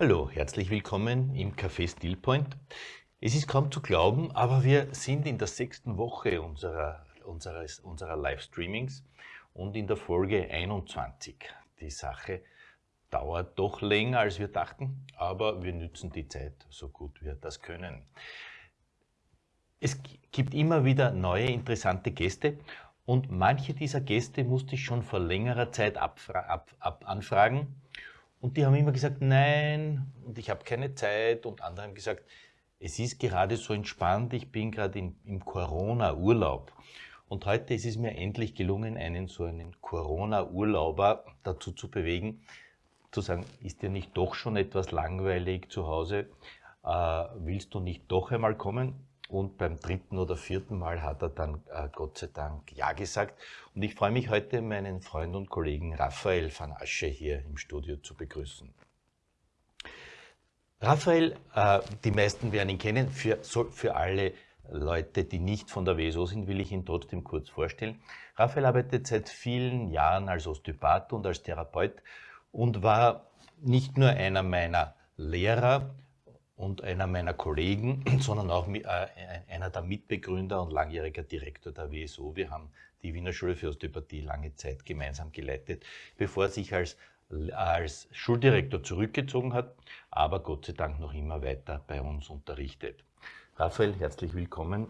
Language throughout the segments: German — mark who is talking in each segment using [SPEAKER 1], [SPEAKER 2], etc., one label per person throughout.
[SPEAKER 1] Hallo, herzlich willkommen im Café Stillpoint. Es ist kaum zu glauben, aber wir sind in der sechsten Woche unserer, unseres, unserer Livestreamings und in der Folge 21. Die Sache dauert doch länger, als wir dachten, aber wir nützen die Zeit so gut wir das können. Es gibt immer wieder neue interessante Gäste und manche dieser Gäste musste ich schon vor längerer Zeit ab, ab, anfragen und die haben immer gesagt, nein, und ich habe keine Zeit. Und andere haben gesagt, es ist gerade so entspannt, ich bin gerade im Corona-Urlaub. Und heute ist es mir endlich gelungen, einen so einen Corona-Urlauber dazu zu bewegen, zu sagen, ist dir nicht doch schon etwas langweilig zu Hause? Äh, willst du nicht doch einmal kommen? Und beim dritten oder vierten Mal hat er dann äh, Gott sei Dank Ja gesagt. Und ich freue mich heute, meinen Freund und Kollegen Raphael van Asche hier im Studio zu begrüßen. Raphael, äh, die meisten werden ihn kennen, für, für alle Leute, die nicht von der WSO sind, will ich ihn trotzdem kurz vorstellen. Raphael arbeitet seit vielen Jahren als Osteopath und als Therapeut und war nicht nur einer meiner Lehrer, und einer meiner Kollegen, sondern auch äh, einer der Mitbegründer und langjähriger Direktor der WSO. Wir haben die Wiener Schule für Osteopathie lange Zeit gemeinsam geleitet, bevor er sich als, als Schuldirektor zurückgezogen hat, aber Gott sei Dank noch immer weiter bei uns unterrichtet. Raphael, herzlich willkommen.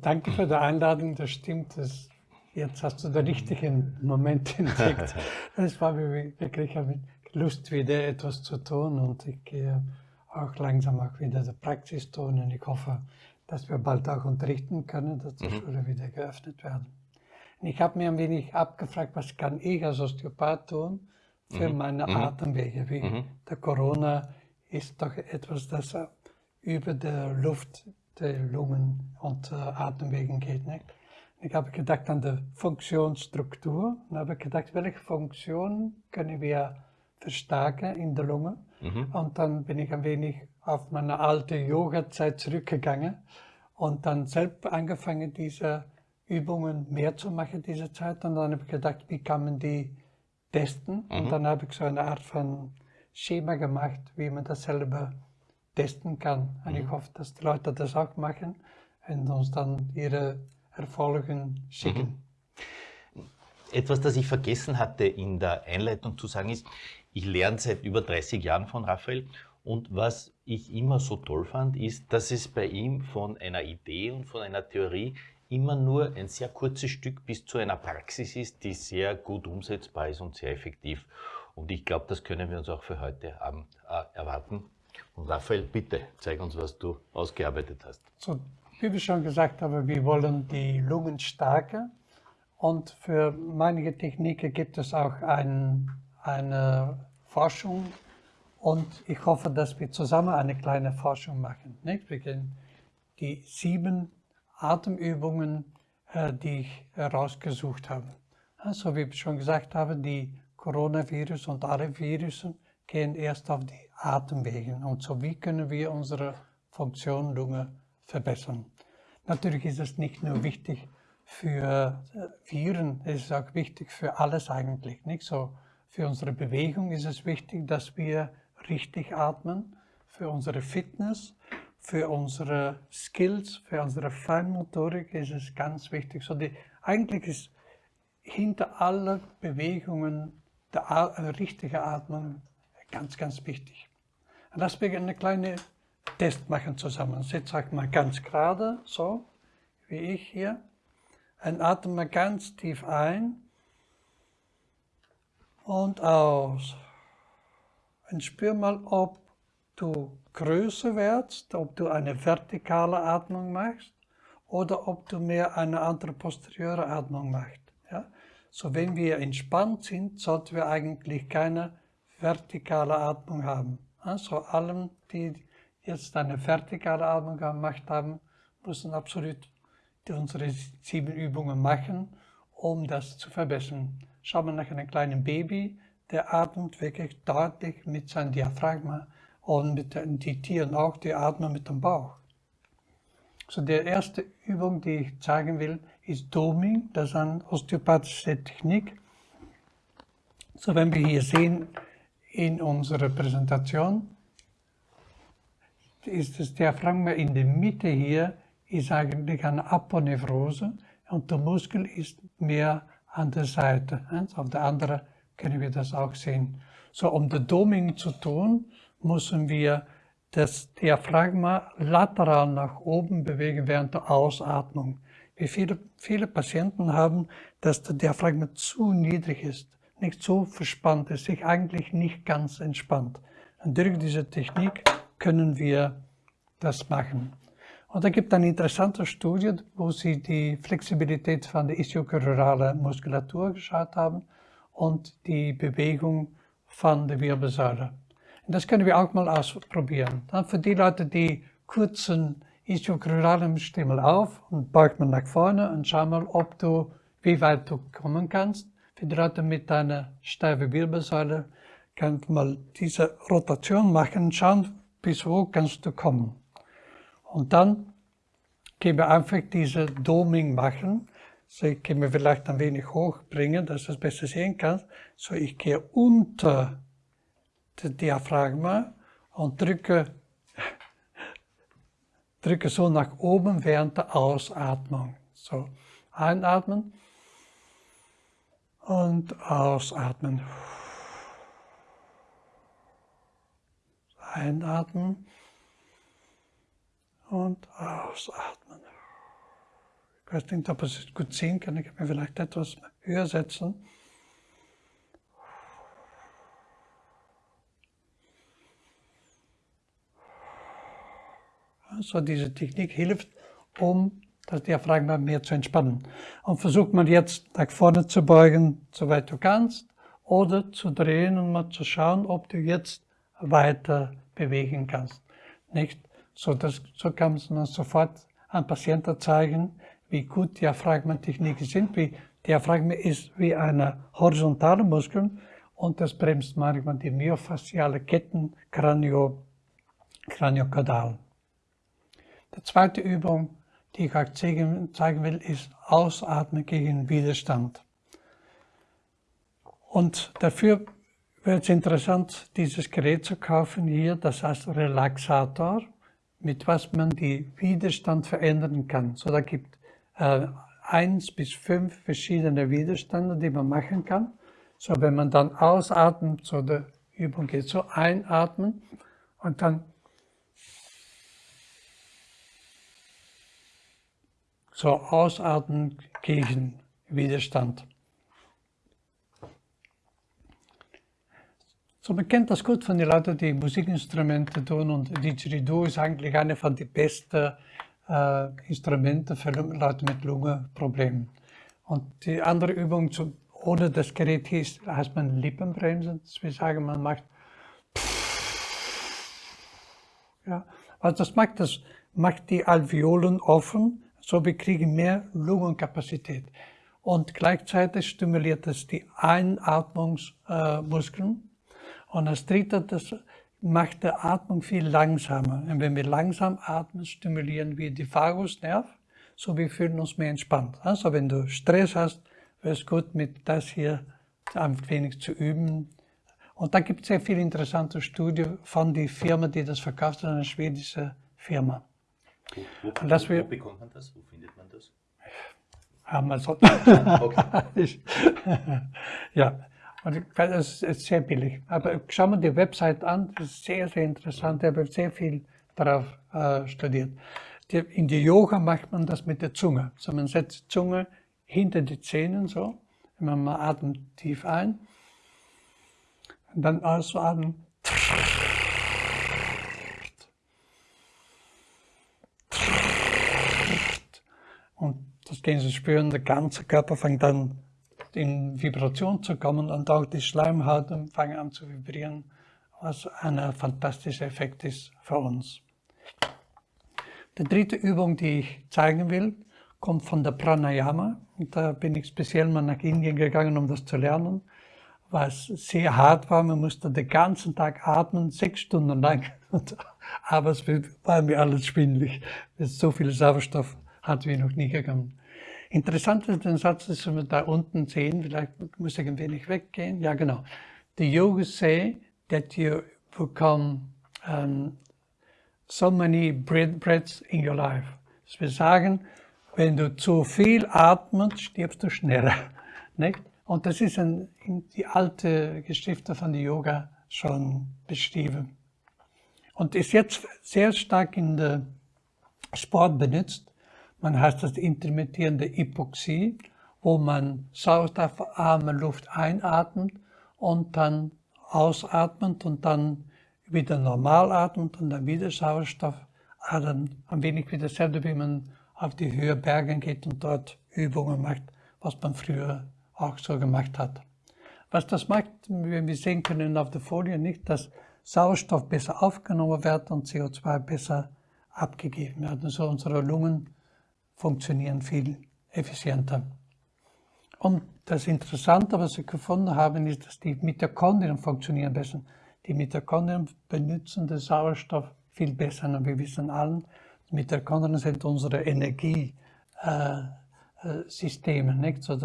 [SPEAKER 2] Danke für die Einladung, das stimmt. Das, jetzt hast du den richtigen Moment entdeckt. Das war wirklich ein Lust, wieder etwas zu tun und ich gehe auch langsam auch wieder die Praxis tun und ich hoffe, dass wir bald auch unterrichten können, dass die mhm. Schule wieder geöffnet werden. Und ich habe mir ein wenig abgefragt, was kann ich als Osteopath tun für mhm. meine mhm. Atemwege, wie mhm. der Corona ist doch etwas, das über der Luft, der Lungen und äh, Atemwegen geht. Nicht? Ich habe gedacht an die Funktionsstruktur und habe gedacht, welche Funktion können wir verstärken in der Lunge. Mhm. Und dann bin ich ein wenig auf meine alte Yoga-Zeit zurückgegangen und dann selbst angefangen, diese Übungen mehr zu machen, diese Zeit. Und dann habe ich gedacht, wie kann man die testen? Mhm. Und dann habe ich so eine Art von Schema gemacht, wie man das selber testen kann. Und mhm. ich hoffe, dass die Leute das auch machen und uns dann ihre Erfolge schicken.
[SPEAKER 1] Mhm. Etwas, das ich vergessen hatte in der Einleitung zu sagen, ist, ich lerne seit über 30 Jahren von Raphael und was ich immer so toll fand, ist, dass es bei ihm von einer Idee und von einer Theorie immer nur ein sehr kurzes Stück bis zu einer Praxis ist, die sehr gut umsetzbar ist und sehr effektiv. Und ich glaube, das können wir uns auch für heute Abend äh, erwarten. Und Raphael, bitte, zeig uns, was du ausgearbeitet hast.
[SPEAKER 2] So, wie wir schon gesagt haben, wir wollen die Lungen stärken. Und für manche Techniken gibt es auch einen eine Forschung und ich hoffe, dass wir zusammen eine kleine Forschung machen. Nicht? Wir können die sieben Atemübungen, äh, die ich herausgesucht habe. Also wie ich schon gesagt habe, die Coronavirus und alle Virussen gehen erst auf die Atemwege. Und so wie können wir unsere Funktion Lunge verbessern. Natürlich ist es nicht nur wichtig für äh, Viren, es ist auch wichtig für alles eigentlich. Nicht so für unsere Bewegung ist es wichtig, dass wir richtig atmen. Für unsere Fitness, für unsere Skills, für unsere Feinmotorik ist es ganz wichtig. So die, eigentlich ist hinter allen Bewegungen der äh, richtige Atmung ganz, ganz wichtig. Lass wir eine kleine Test machen zusammen. Sitz euch mal ganz gerade, so wie ich hier. Und atme ganz tief ein und aus. Und spür mal, ob du größer wirst, ob du eine vertikale Atmung machst oder ob du mehr eine andere posteriore Atmung machst. Ja? So, wenn wir entspannt sind, sollten wir eigentlich keine vertikale Atmung haben. Also allen, die jetzt eine vertikale Atmung gemacht haben, müssen absolut unsere sieben Übungen machen, um das zu verbessern. Schau mal nach einem kleinen Baby, der atmet wirklich deutlich mit seinem Diaphragma und mit den die Tieren auch, die atmen mit dem Bauch. So die erste Übung, die ich zeigen will, ist Doming, das ist eine osteopathische Technik. So wenn wir hier sehen, in unserer Präsentation ist das Diaphragma in der Mitte hier, ist eigentlich eine Aponevrose und der Muskel ist mehr an der Seite. Auf der anderen können wir das auch sehen. So, um das Doming zu tun, müssen wir das Diaphragma lateral nach oben bewegen während der Ausatmung. Wie viele, viele Patienten haben, dass der Diaphragma zu niedrig ist, nicht so verspannt ist, sich eigentlich nicht ganz entspannt. Und durch diese Technik können wir das machen. Und da gibt eine interessante Studie, wo sie die Flexibilität von der ischiochoralen Muskulatur geschaut haben und die Bewegung von der Wirbelsäule. Und das können wir auch mal ausprobieren. Dann für die Leute, die kurzen ischiochoralen Stimmel auf und beugt man nach vorne und schau mal, ob du, wie weit du kommen kannst. Für die Leute mit einer steifen Wirbelsäule kannst mal diese Rotation machen und schauen, bis wo kannst du kommen. Und dann können wir einfach diese Doming machen. So, ich kann mir vielleicht ein wenig hochbringen, dass du es besser sehen kannst. So, ich gehe unter das Diaphragma und drücke, drücke so nach oben während der Ausatmung. So, einatmen und ausatmen. Einatmen und ausatmen. Ich weiß nicht, ob es gut sehen kann. Ich kann mir vielleicht etwas höher setzen. Also diese Technik hilft, um das Diaphragma mehr zu entspannen. Und versucht man jetzt nach vorne zu beugen, soweit du kannst, oder zu drehen und mal zu schauen, ob du jetzt weiter bewegen kannst. Nicht so, dass, so kann man sofort an Patienten zeigen, wie gut Diaphragmentechniken sind. Wie Diaphragma ist wie eine horizontale Muskel und das bremst manchmal die myofasziale Ketten kranio, kraniokaudal. Die zweite Übung, die ich euch zeigen will, ist Ausatmen gegen Widerstand. Und dafür wird es interessant, dieses Gerät zu kaufen hier, das heißt Relaxator mit was man die Widerstand verändern kann. So, da gibt äh, eins bis fünf verschiedene Widerstände, die man machen kann. So, wenn man dann ausatmet, so der Übung geht so einatmen und dann so ausatmen gegen Widerstand. So, man kennt das gut von den Leuten, die Musikinstrumente tun und Didgeridoo ist eigentlich eine von den besten äh, Instrumente für Leute mit Lungenproblemen. Und die andere Übung, zu, ohne das Gerät ist, heißt man Lippenbremsen. Das will sagen, man macht ja, also das macht, das macht die Alveolen offen, so wir kriegen mehr Lungenkapazität. Und gleichzeitig stimuliert es die Einatmungsmuskeln. Und das dritte, das macht die Atmung viel langsamer. Und wenn wir langsam atmen, stimulieren wir die Vagusnerv, so wir fühlen uns mehr entspannt. Also wenn du Stress hast, wäre es gut, mit das hier ein wenig zu üben. Und da gibt es sehr viele interessante Studien von der Firma, die das verkauft, eine schwedische Firma.
[SPEAKER 1] Wo, wo, wo, wo bekommt man das? Wo findet man das?
[SPEAKER 2] Amazon. okay. ja, und das ist sehr billig. Aber schau mal die Website an, das ist sehr, sehr interessant. Ich habe sehr viel darauf äh, studiert. Die, in der Yoga macht man das mit der Zunge. So, man setzt die Zunge hinter die Zähne so. Man atmet tief ein. Und dann ausatmen. Und das gehen Sie spüren, der ganze Körper fängt dann in Vibration zu kommen und auch die Schleimhäute fangen an zu vibrieren, was ein fantastischer Effekt ist für uns. Die dritte Übung, die ich zeigen will, kommt von der Pranayama. Und da bin ich speziell mal nach Indien gegangen, um das zu lernen, was sehr hart war. Man musste den ganzen Tag atmen, sechs Stunden lang. Aber es war mir alles schwindlig. So viel Sauerstoff hatten wir noch nie gegangen. Interessant ist den Satz, den wir da unten sehen, vielleicht muss ich ein wenig weggehen. Ja, genau. The yogis say that you become um, so many breaths in your life. Das wir sagen, wenn du zu viel atmest, stirbst du schneller. Nicht? Und das ist in die alte Geschichte von der Yoga schon beschrieben. Und ist jetzt sehr stark in der Sport benutzt. Man heißt das intermittierende Hypoxie, wo man sauerstoffarme Luft einatmet und dann ausatmet und dann wieder normal atmet und dann wieder Sauerstoff atmet. Ein wenig wie dasselbe, wie man auf die Höhe Bergen geht und dort Übungen macht, was man früher auch so gemacht hat. Was das macht, wie wir sehen können auf der Folie, nicht, dass Sauerstoff besser aufgenommen wird und CO2 besser abgegeben wird. Also unsere Lungen funktionieren viel effizienter. Und das Interessante, was wir gefunden haben, ist, dass die Mitochondrien funktionieren besser. Die Mitochondrien benutzen den Sauerstoff viel besser. Und wir wissen allen, Mitochondrien sind unsere Energiesysteme, äh, nicht? So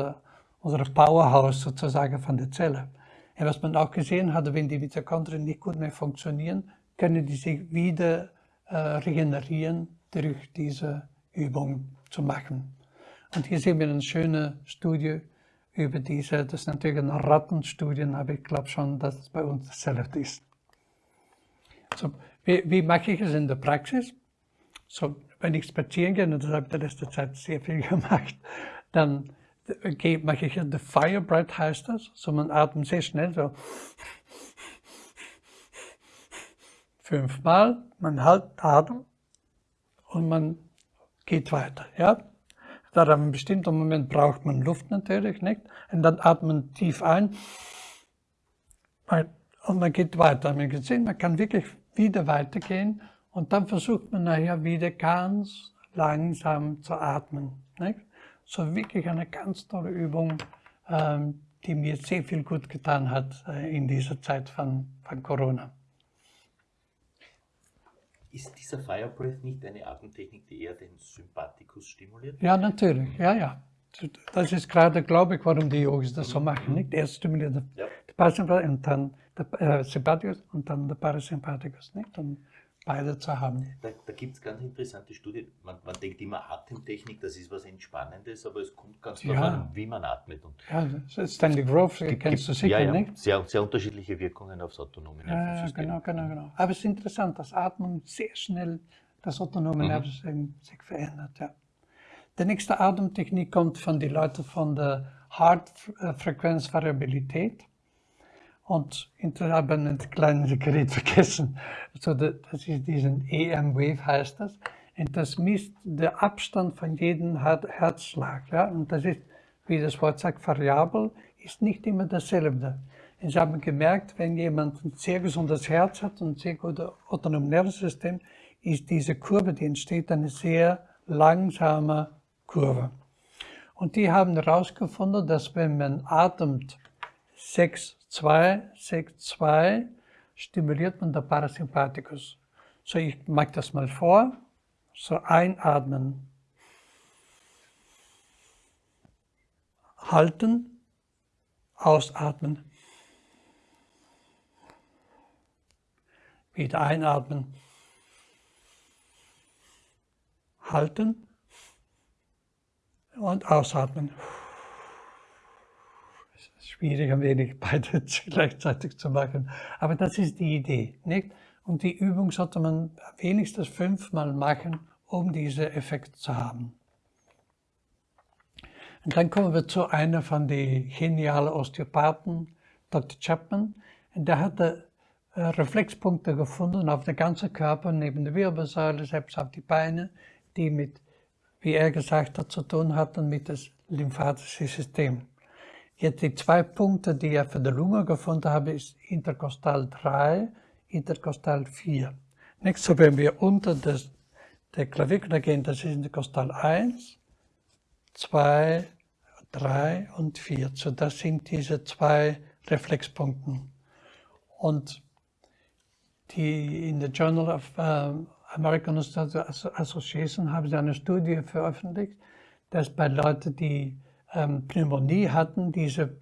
[SPEAKER 2] unser Powerhouse sozusagen von der Zelle. Und was man auch gesehen hat, wenn die Mitochondrien nicht gut mehr funktionieren, können die sich wieder äh, regenerieren durch diese Übung zu machen. Und hier sehen wir eine schöne Studie über diese, das ist natürlich eine Rattenstudie, aber ich glaube schon, dass es bei uns dasselbe ist. So, wie, wie mache ich es in der Praxis? So, wenn ich spazieren gehe, und das habe ich in letzter Zeit sehr viel gemacht, dann mache ich the fire breath heißt das. So man atmet sehr schnell so. Fünfmal, man hält Atem und man geht weiter. Ja? Da an einem bestimmten Moment braucht man Luft natürlich nicht. Und dann atmet man tief ein und man geht weiter. Man, gesehen, man kann wirklich wieder weitergehen und dann versucht man nachher wieder ganz langsam zu atmen. Nicht? So wirklich eine ganz tolle Übung, ähm, die mir sehr viel gut getan hat äh, in dieser Zeit von, von Corona.
[SPEAKER 1] Ist dieser Fire Breath nicht eine Atemtechnik, die eher den Sympathikus stimuliert?
[SPEAKER 2] Ja, natürlich, ja, ja. Das ist gerade, glaube ich, warum die Yogis das so machen. Nicht? Erst stimuliert der ja. Parasympathikus und dann der äh, Sympathikus und dann der Parasympathikus. Nicht? Und beide zu haben.
[SPEAKER 1] Da, da gibt es ganz interessante Studien. Man, man, denkt immer Atemtechnik, das ist was Entspannendes, aber es kommt ganz ja. darauf an, wie man atmet. Und
[SPEAKER 2] ja, Stanley Grove gibt, kennst du sicher,
[SPEAKER 1] ja, ja.
[SPEAKER 2] nicht?
[SPEAKER 1] Sehr, sehr unterschiedliche Wirkungen aufs autonome
[SPEAKER 2] Nervensystem. Ja, genau, genau, genau. Aber es ist interessant, dass Atmung sehr schnell das autonome mhm. Nervensystem sich verändert. Ja. Die nächste Atemtechnik kommt von den Leuten von der Heart-Frequenzvariabilität. Und ich habe ein kleines Gerät vergessen. Also das ist diesen EM-Wave heißt das. Und das misst den Abstand von jedem Herzschlag. Ja? Und das ist, wie das Wort sagt, variabel, ist nicht immer dasselbe. Und sie haben gemerkt, wenn jemand ein sehr gesundes Herz hat und ein sehr gutes autonomes Nervensystem, ist diese Kurve, die entsteht, eine sehr langsame Kurve. Und die haben herausgefunden, dass wenn man atmet 6 2, Sekt 2 stimuliert man der Parasympathikus. So, ich mache das mal vor. So, einatmen. Halten, ausatmen. Wieder einatmen. Halten und ausatmen schwierig, ein wenig beide gleichzeitig zu machen. Aber das ist die Idee, nicht? Und die Übung sollte man wenigstens fünfmal machen, um diesen Effekt zu haben. Und dann kommen wir zu einer von den genialen Osteopathen, Dr. Chapman. Und der hatte äh, Reflexpunkte gefunden auf den ganzen Körper, neben der Wirbelsäule, selbst auf die Beine, die mit, wie er gesagt hat, zu tun hatten mit dem lymphatischen System. Jetzt die zwei Punkte, die ich für die Lunge gefunden habe, ist Interkostal 3, Interkostal 4. Nächstes, wenn wir unter das, der Klavikel gehen, das ist Interkostal 1, 2, 3 und 4. So, das sind diese zwei Reflexpunkte. Und die in der Journal of uh, American Association haben sie eine Studie veröffentlicht, dass bei Leuten, die Pneumonie hatten, diese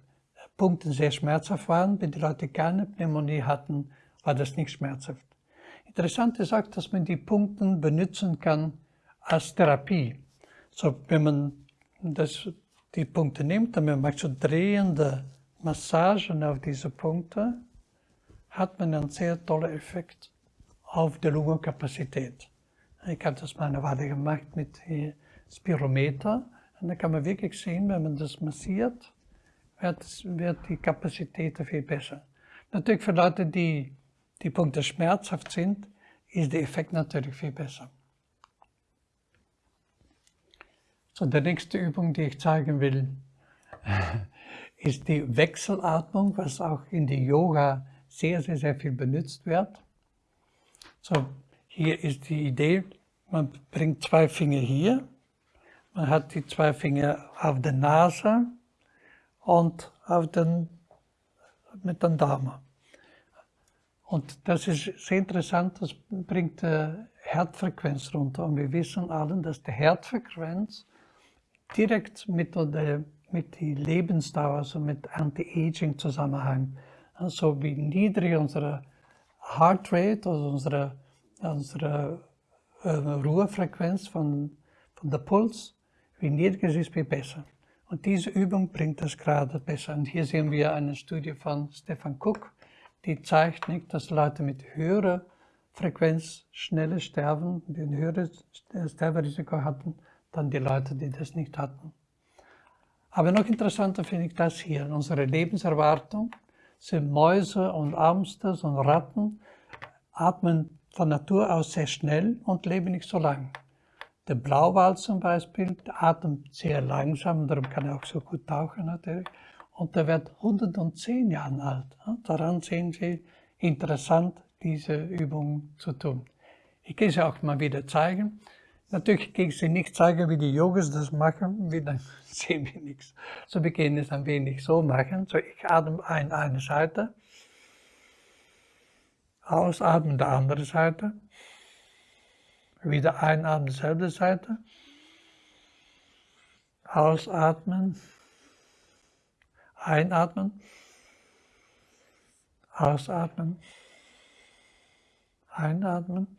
[SPEAKER 2] Punkten sehr schmerzhaft waren. Wenn die Leute keine Pneumonie hatten, war das nicht schmerzhaft. Interessant ist auch, dass man die Punkte benutzen kann als Therapie. So, wenn man das, die Punkte nimmt man macht so drehende Massagen auf diese Punkte, hat man einen sehr tollen Effekt auf die Lungenkapazität. Ich habe das mal eine Weile gemacht mit Spirometer und da kann man wirklich sehen, wenn man das massiert, wird, wird die Kapazität viel besser. Natürlich für Leute, die die Punkte schmerzhaft sind, ist der Effekt natürlich viel besser. So, die nächste Übung, die ich zeigen will, ist die Wechselatmung, was auch in die Yoga sehr, sehr, sehr viel benutzt wird. So, hier ist die Idee, man bringt zwei Finger hier, man hat die zwei Finger auf der Nase und auf den, mit den Daumen. Und das ist sehr interessant, das bringt die Herzfrequenz runter. Und wir wissen alle, dass die Herzfrequenz direkt mit der mit der Lebensdauer, also mit Anti-Aging zusammenhängt. Also wie niedrig unsere Heart Rate, also unsere, unsere äh, Ruhefrequenz von, von der Puls, wie niedriger es ist, wie besser. Und diese Übung bringt das gerade besser. Und hier sehen wir eine Studie von Stefan Cook, die zeigt nicht, dass Leute mit höherer Frequenz schneller sterben, die ein höheres Sterberisiko hatten, dann die Leute, die das nicht hatten. Aber noch interessanter finde ich das hier. Unsere Lebenserwartung sind Mäuse und Amsters und Ratten, atmen von Natur aus sehr schnell und leben nicht so lang. Der Blauwal zum Beispiel atmet sehr langsam, darum kann er auch so gut tauchen natürlich. Und der wird 110 Jahre alt. Daran sehen Sie, interessant, diese Übung zu tun. Ich kann sie auch mal wieder zeigen. Natürlich kann ich Sie nicht zeigen, wie die Yogis das machen, wie dann sehen wir nichts. So wir können es ein wenig so machen. So, ich atme ein eine Seite, ausatmen die andere Seite, wieder einatmen dieselbe Seite, ausatmen, einatmen, ausatmen, einatmen,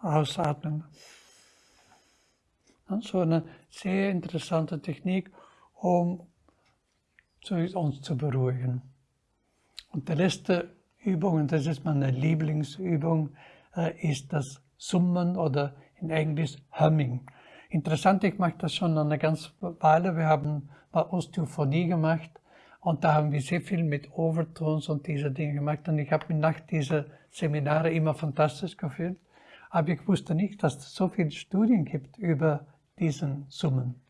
[SPEAKER 2] ausatmen. So eine sehr interessante Technik, um uns zu beruhigen. Und die letzte Übung, und das ist meine Lieblingsübung, ist das Summen oder in Englisch Humming. Interessant, ich mache das schon eine ganze Weile. Wir haben mal Osteophonie gemacht und da haben wir sehr viel mit Overtones und diese Dinge gemacht. Und ich habe mich nach diesen Seminaren immer fantastisch gefühlt. Aber ich wusste nicht, dass es so viele Studien gibt über diesen Summen.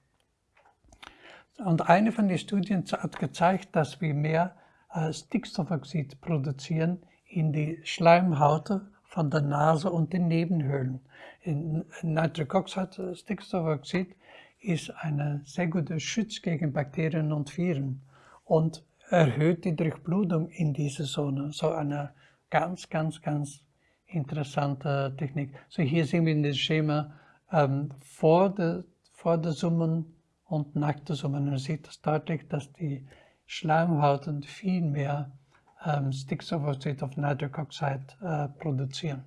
[SPEAKER 2] Und eine von den Studien hat gezeigt, dass wir mehr äh, Stickstoffoxid produzieren in die Schleimhaut von der Nase und den Nebenhöhlen. In Nitroxoxid, äh, Stickstoffoxid, ist ein sehr guter Schutz gegen Bakterien und Viren und erhöht die Durchblutung in dieser Zone. So eine ganz, ganz, ganz interessante Technik. So hier sehen wir in dem Schema ähm, vor, der, vor der Summen und nach der Summen. Man sieht das deutlich, dass die Schleimhauten viel mehr ähm, Stickstoffoxid of Nitric Oxide äh, produzieren.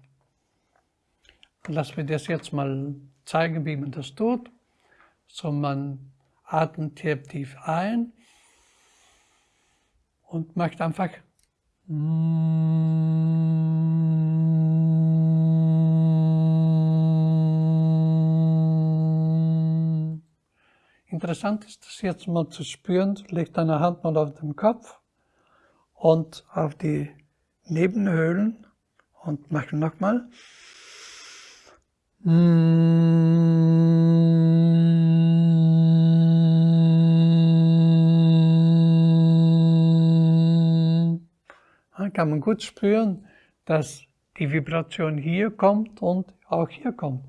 [SPEAKER 2] Lass mir das jetzt mal zeigen, wie man das tut. So, man atmet tief ein und macht einfach Interessant ist das jetzt mal zu spüren, leg deine Hand mal auf den Kopf und auf die Nebenhöhlen und mach nochmal. Dann kann man gut spüren, dass die Vibration hier kommt und auch hier kommt.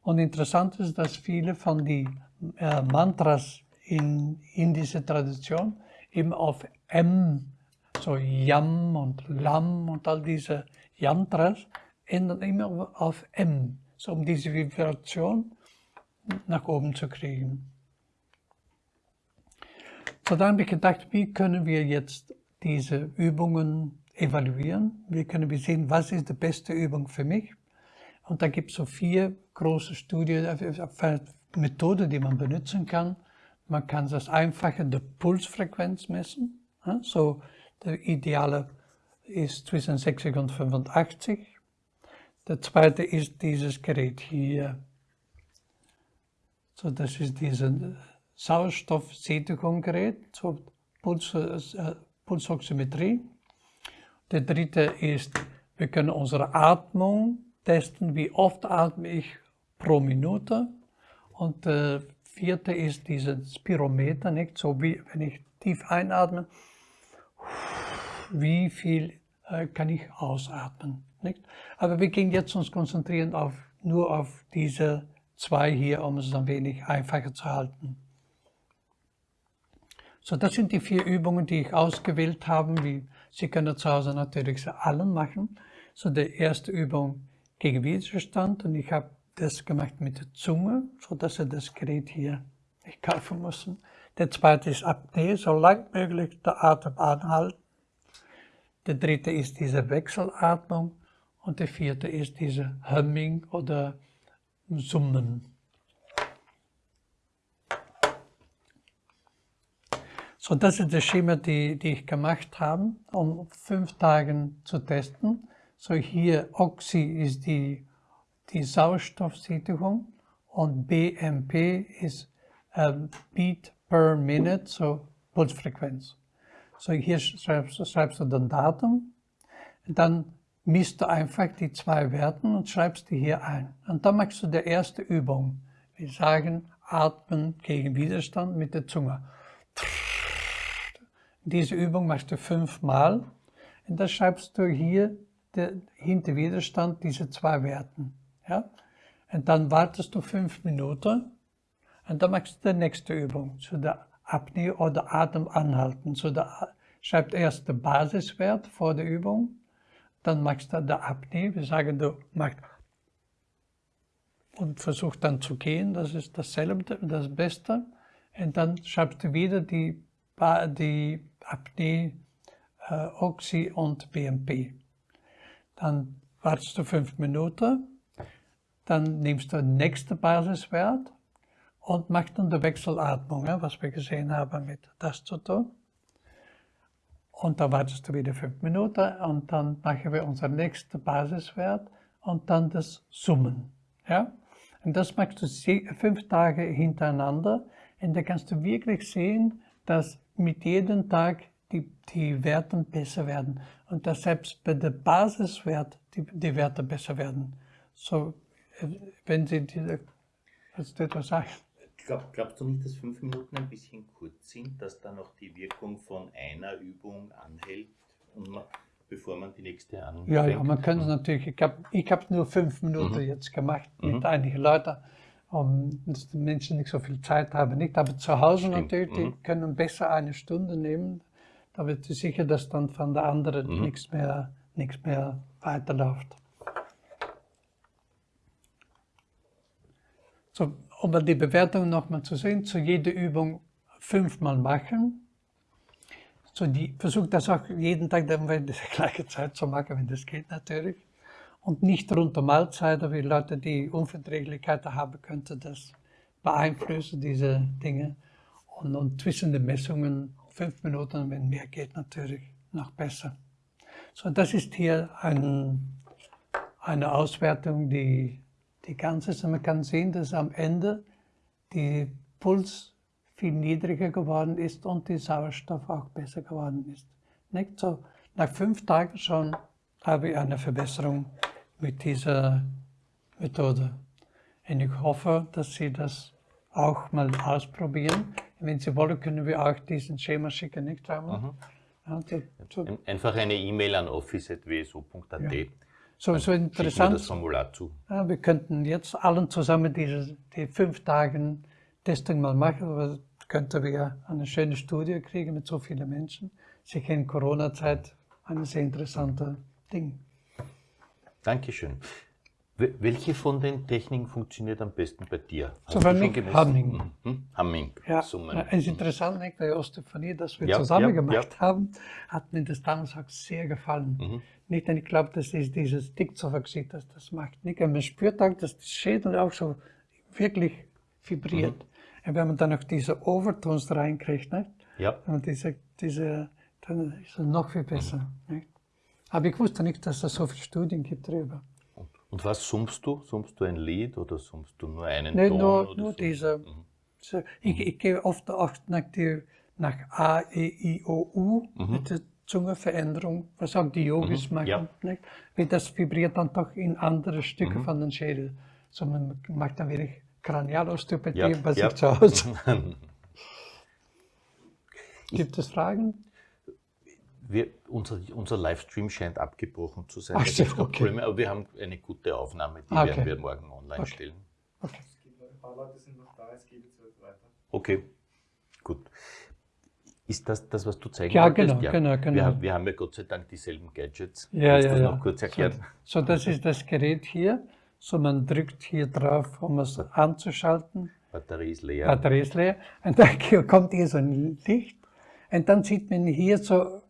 [SPEAKER 2] Und interessant ist, dass viele von den äh, Mantras in, in dieser Tradition eben auf M, so Yam und Lam und all diese Yantras, enden immer auf M, so um diese Vibration nach oben zu kriegen. So, dann habe ich gedacht, wie können wir jetzt diese Übungen evaluieren? Wie können wir sehen, was ist die beste Übung für mich? Und da gibt es so vier große Studien, äh, Methoden, die man benutzen kann. Man kann das einfache die Pulsfrequenz messen. So, der ideale ist zwischen 60 und 85. Der zweite ist dieses Gerät hier. So, das ist dieses Sauerstoffsättigungsgerät zur Puls, äh, Pulsoximetrie. Der dritte ist, wir können unsere Atmung testen, wie oft atme ich pro Minute. Und der vierte ist dieses Spirometer, nicht? So wie wenn ich tief einatme, wie viel äh, kann ich ausatmen. Nicht? Aber wir gehen jetzt uns konzentrieren auf, nur auf diese zwei hier, um es ein wenig einfacher zu halten. So, das sind die vier Übungen, die ich ausgewählt habe. Wie, Sie können zu Hause natürlich sie allen machen. So, die erste Übung gegen Widerstand und ich habe das gemacht mit der Zunge, so dass das Gerät hier kaufen müssen. Der zweite ist Apnoe, so lang möglich der Atem anhalten. Der dritte ist diese Wechselatmung und der vierte ist diese Humming oder Summen. So, das ist das Schema, die, die ich gemacht habe, um fünf Tage zu testen. So hier Oxy ist die, die Sauerstoffsättigung und BMP ist Beat per Minute, so Pulsfrequenz. So hier schreibst, schreibst du dann Datum, dann misst du einfach die zwei Werten und schreibst die hier ein. Und dann machst du die erste Übung. Wir sagen, atmen gegen Widerstand mit der Zunge. Diese Übung machst du fünfmal und dann schreibst du hier der, hinter Widerstand diese zwei Werten. Ja? Und dann wartest du fünf Minuten und dann machst du die nächste Übung, so der Apnoe oder Atem anhalten. So der, schreibst erst den Basiswert vor der Übung, dann machst du die Apnoe, wir sagen, du machst und versuchst dann zu gehen, das ist dasselbe, das Beste. Und dann schreibst du wieder die, die Apnoe, äh, Oxy und BMP. Dann wartest du fünf Minuten, dann nimmst du den nächsten Basiswert und machst dann die Wechselatmung, was wir gesehen haben mit das zu tun. Und dann wartest du wieder fünf Minuten und dann machen wir unseren nächsten Basiswert und dann das Summen. Ja? Und das machst du fünf Tage hintereinander und da kannst du wirklich sehen, dass mit jedem Tag die, die Werte besser werden und dass selbst bei der Basiswert die, die Werte besser werden. So, äh, wenn Sie diese,
[SPEAKER 1] willst du etwas sagen? Glaub, glaubst du nicht, dass fünf Minuten ein bisschen kurz sind, dass da noch die Wirkung von einer Übung anhält, man, bevor man die nächste anfängt?
[SPEAKER 2] Ja, ja, man kann es natürlich, ich habe ich hab nur fünf Minuten mhm. jetzt gemacht mit mhm. einigen Leuten um, dass die Menschen nicht so viel Zeit haben. Nicht? Aber zu Hause Stimmt. natürlich, die mhm. können besser eine Stunde nehmen. Da wird sie sicher, dass dann von der anderen mhm. nichts, mehr, nichts mehr weiterläuft. So, um die Bewertung nochmal zu sehen, zu jeder Übung fünfmal machen. So, die versucht das auch jeden Tag dann in der gleichen Zeit zu machen, wenn das geht natürlich und nicht rund um Mahlzeiten, wie Leute, die Unverträglichkeiten haben, könnte das beeinflussen, diese Dinge. Und, und zwischen den Messungen fünf Minuten, wenn mehr geht, natürlich noch besser. So, das ist hier ein, eine Auswertung, die, die ganz ist. Und man kann sehen, dass am Ende die Puls viel niedriger geworden ist und die Sauerstoff auch besser geworden ist. Nicht so, nach fünf Tagen schon habe ich eine Verbesserung mit dieser Methode. Und ich hoffe, dass Sie das auch mal ausprobieren. Wenn Sie wollen, können wir auch diesen Schema schicken, nicht einmal? Mhm.
[SPEAKER 1] Ja, so. Einfach eine E-Mail an office.wso.at. Ja.
[SPEAKER 2] So, so interessant. das Formular zu. Ja, wir könnten jetzt allen zusammen diese die fünf Tage Testing mal machen, aber könnten wir eine schöne Studie kriegen mit so vielen Menschen. Sicher in Corona-Zeit ein sehr interessantes Ding.
[SPEAKER 1] Dankeschön. Welche von den Techniken funktioniert am besten bei dir?
[SPEAKER 2] So bei mir Humming.
[SPEAKER 1] Mhm. Humming.
[SPEAKER 2] Ja, Summen. es ist interessant, nicht, bei Osteophanie, das wir ja, zusammen ja, gemacht ja. haben, hat mir das damals auch sehr gefallen. Mhm. Nicht, denn ich glaube, das ist dieses Dickzoffergesicht, das das macht. Nicht, man spürt auch, dass der Schädel auch so wirklich vibriert. Mhm. Und wenn man dann noch diese Overtones reinkriegt, nicht?
[SPEAKER 1] Ja.
[SPEAKER 2] Und diese, diese, dann ist es noch viel besser. Nicht? Aber ich wusste nicht, dass es so viele Studien gibt darüber.
[SPEAKER 1] Und was summst du? Summst du ein Lied oder summst du nur einen
[SPEAKER 2] Nein,
[SPEAKER 1] Ton?
[SPEAKER 2] Nur, nur diese. Mhm. So, ich, ich gehe oft auch nach, die, nach A, E, I, O, U mhm. mit der Zungenveränderung, was auch die Yogis mhm. machen. Ja. Nicht? Weil das vibriert dann doch in andere Stücke mhm. von den Schädel. So man macht dann wirklich Kranialosteopathie ja. bei sich ja. zu Hause. Gibt es Fragen?
[SPEAKER 1] Wir, unser, unser Livestream scheint abgebrochen zu sein.
[SPEAKER 2] Ach, so, okay.
[SPEAKER 1] Probleme, aber wir haben eine gute Aufnahme, die okay. werden wir morgen online okay. stellen.
[SPEAKER 2] Okay.
[SPEAKER 3] Ein paar Leute sind noch da, es geht jetzt weiter.
[SPEAKER 1] Okay, gut. Ist das das, was du zeigen
[SPEAKER 2] ja, wolltest? Genau, ja, genau, genau.
[SPEAKER 1] Wir, wir, haben ja Gott sei Dank dieselben Gadgets.
[SPEAKER 2] Ja,
[SPEAKER 1] Kannst
[SPEAKER 2] ja,
[SPEAKER 1] du
[SPEAKER 2] ja.
[SPEAKER 1] noch kurz erklären?
[SPEAKER 2] So, so, das ist das Gerät hier. So, man drückt hier drauf, um es anzuschalten.
[SPEAKER 1] Batterie ist leer.
[SPEAKER 2] Batterie ist leer. Und dann kommt hier so ein Licht. Und dann sieht man hier so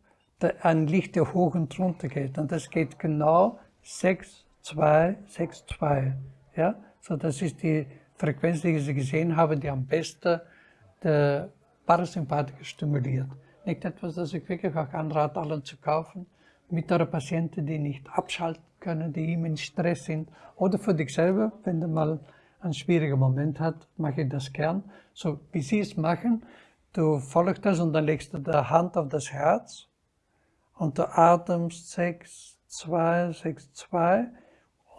[SPEAKER 2] ein Licht, der hoch und runter geht. Und das geht genau 6, 2, 6, 2. Ja? So, das ist die Frequenz, die Sie gesehen haben, die am besten der Parasympathiker stimuliert. Nicht etwas, das ich wirklich auch anrate, allen zu kaufen. Mit einer Patienten, die nicht abschalten können, die immer in Stress sind. Oder für dich selber, wenn du mal einen schwierigen Moment hast, mache ich das gern. So wie Sie es machen, du folgst das und dann legst du die Hand auf das Herz und der Atem 6, 2, 6, 2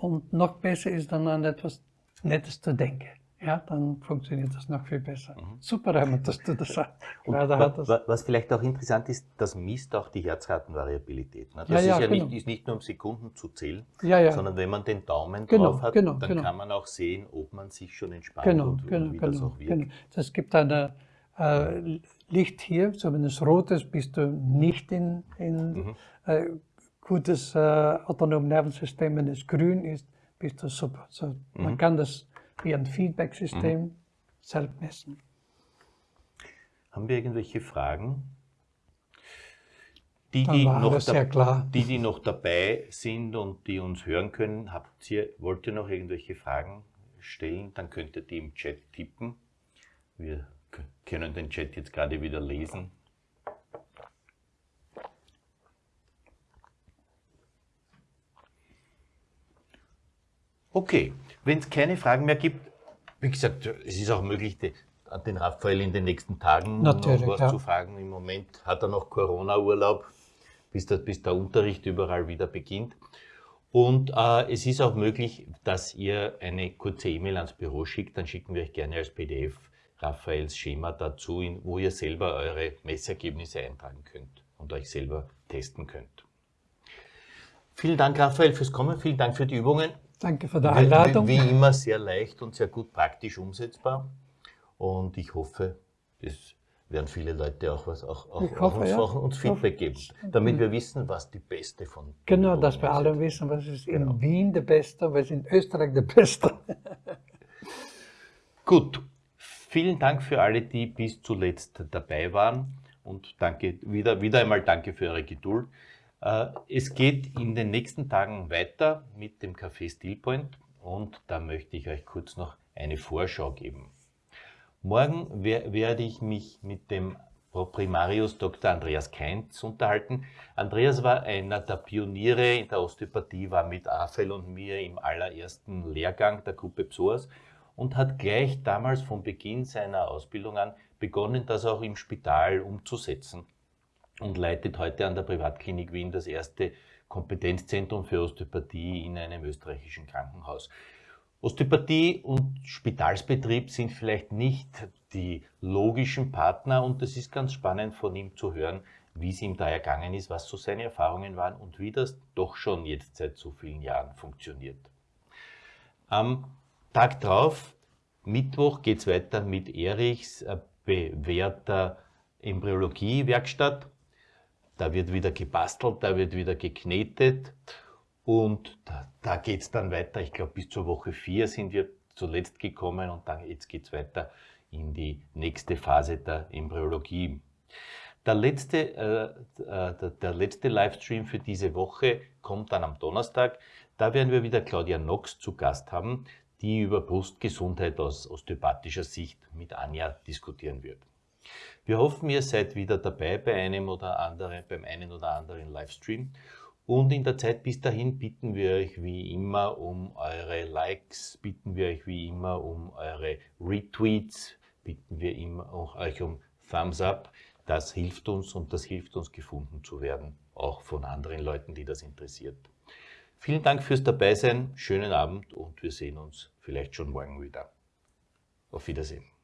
[SPEAKER 2] und noch besser ist dann an etwas Nettes zu denken. Ja, dann funktioniert das noch viel besser. Mhm. Super, Raymond, dass du das sagst.
[SPEAKER 1] Was, vielleicht auch interessant ist, das misst auch die Herzratenvariabilität. Ne? Das ja, ja, ist ja genau. nicht, ist nicht, nur um Sekunden zu zählen,
[SPEAKER 2] ja,
[SPEAKER 1] sondern wenn man den Daumen
[SPEAKER 2] genau,
[SPEAKER 1] drauf hat,
[SPEAKER 2] genau,
[SPEAKER 1] dann
[SPEAKER 2] genau.
[SPEAKER 1] kann man auch sehen, ob man sich schon entspannt
[SPEAKER 2] genau,
[SPEAKER 1] und,
[SPEAKER 2] genau,
[SPEAKER 1] und wie das
[SPEAKER 2] genau,
[SPEAKER 1] auch wirkt.
[SPEAKER 2] Genau. Das gibt eine äh, Licht hier, so wenn es rot ist, bist du nicht in, in mhm. äh, gutes äh, autonomes Nervensystem. Wenn es grün ist, bist du super. So, mhm. Man kann das wie ein Feedback-System mhm. selbst messen.
[SPEAKER 1] Haben wir irgendwelche Fragen? Die die, noch
[SPEAKER 2] die,
[SPEAKER 1] die noch dabei sind und die uns hören können, habt ihr, wollt ihr noch irgendwelche Fragen stellen, dann könnt ihr die im Chat tippen. Wir können den Chat jetzt gerade wieder lesen. Okay, wenn es keine Fragen mehr gibt, wie gesagt, es ist auch möglich, den Raphael in den nächsten Tagen
[SPEAKER 2] Natürlich,
[SPEAKER 1] noch was
[SPEAKER 2] ja.
[SPEAKER 1] zu fragen. Im Moment hat er noch Corona-Urlaub, bis der, bis der Unterricht überall wieder beginnt. Und äh, es ist auch möglich, dass ihr eine kurze E-Mail ans Büro schickt, dann schicken wir euch gerne als PDF Raphaels Schema dazu, wo ihr selber eure Messergebnisse eintragen könnt und euch selber testen könnt. Vielen Dank, Raphael, fürs Kommen. Vielen Dank für die Übungen.
[SPEAKER 2] Danke für die Einladung.
[SPEAKER 1] Wie, wie immer sehr leicht und sehr gut praktisch umsetzbar. Und ich hoffe, es werden viele Leute auch, was, auch, auch,
[SPEAKER 2] hoffe, auch
[SPEAKER 1] uns,
[SPEAKER 2] ja.
[SPEAKER 1] auch uns Feedback geben, damit wir wissen, was die beste von
[SPEAKER 2] Genau, dass wir alle wissen, was ist in genau. Wien der Beste, was ist in Österreich der Beste.
[SPEAKER 1] Gut, Vielen Dank für alle, die bis zuletzt dabei waren und danke, wieder, wieder einmal danke für eure Geduld. Äh, es geht in den nächsten Tagen weiter mit dem Café Stillpoint und da möchte ich euch kurz noch eine Vorschau geben. Morgen werde ich mich mit dem Primarius Dr. Andreas Keinz unterhalten. Andreas war einer der Pioniere in der Osteopathie, war mit Raphael und mir im allerersten Lehrgang der Gruppe Psoas und hat gleich damals von Beginn seiner Ausbildung an begonnen, das auch im Spital umzusetzen und leitet heute an der Privatklinik Wien das erste Kompetenzzentrum für Osteopathie in einem österreichischen Krankenhaus. Osteopathie und Spitalsbetrieb sind vielleicht nicht die logischen Partner und es ist ganz spannend von ihm zu hören, wie es ihm da ergangen ist, was so seine Erfahrungen waren und wie das doch schon jetzt seit so vielen Jahren funktioniert. Am Tag drauf, Mittwoch, geht es weiter mit Erichs äh, bewährter Embryologie-Werkstatt. Da wird wieder gebastelt, da wird wieder geknetet. Und da, da geht es dann weiter. Ich glaube, bis zur Woche 4 sind wir zuletzt gekommen und dann jetzt geht es weiter in die nächste Phase der Embryologie. Der letzte, äh, äh, der, der letzte Livestream für diese Woche kommt dann am Donnerstag. Da werden wir wieder Claudia Knox zu Gast haben, die über Brustgesundheit aus osteopathischer Sicht mit Anja diskutieren wird. Wir hoffen, ihr seid wieder dabei bei einem oder anderen, beim einen oder anderen Livestream. Und in der Zeit bis dahin bitten wir euch wie immer um eure Likes, bitten wir euch wie immer um eure Retweets, bitten wir immer auch euch um Thumbs Up. Das hilft uns und das hilft uns gefunden zu werden, auch von anderen Leuten, die das interessiert. Vielen Dank fürs Dabeisein, schönen Abend und wir sehen uns vielleicht schon morgen wieder. Auf Wiedersehen.